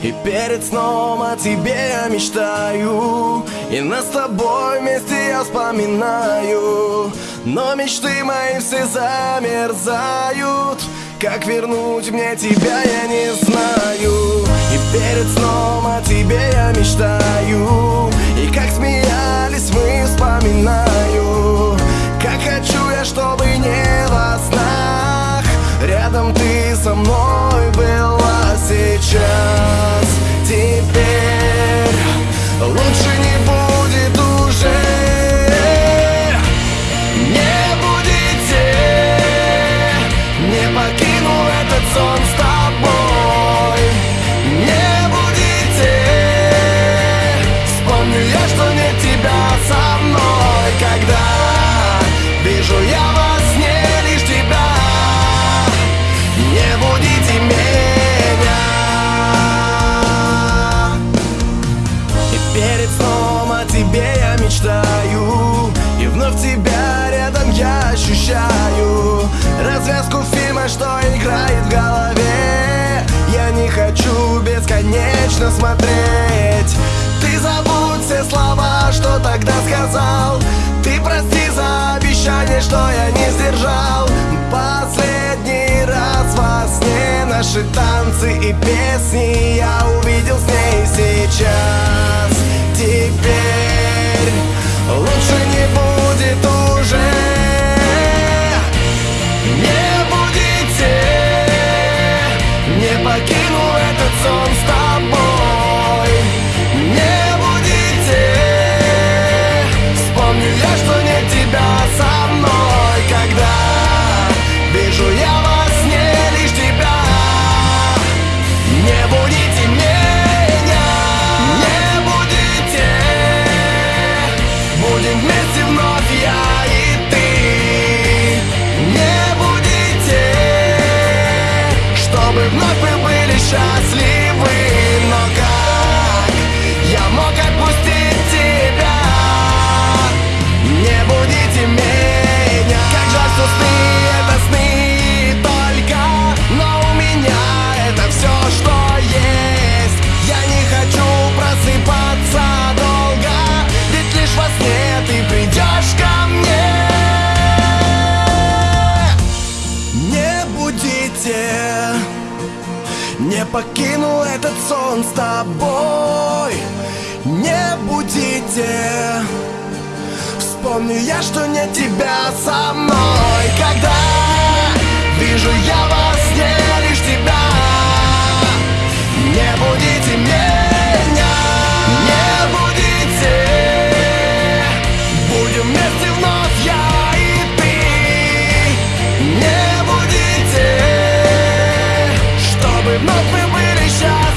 И перед сном о тебе я мечтаю И нас с тобой вместе я вспоминаю. Но мечты мои все замерзают Как вернуть мне тебя я не знаю. И перед сном о тебе я мечтаю И как смеялись мы вспоминаю. Как хочу я, чтобы не во снах Рядом ты со мной перед сном о тебе я мечтаю. И вновь тебя рядом я ощущаю. Развязку фильма, что играет в голове. Я не хочу бесконечно смотреть. Ты забудь все слова, что тогда сказал. Ты прости за обещание, что я не сдержал. Последний раз во сне наши танцы и песни Я увидел с ней сейчас Чтобы вновь мы были счастливы Не покину этот сон с тобой. Не будите. Вспомню я, что нет тебя со мной. Когда вижу я во сне лишь тебя open when they shine.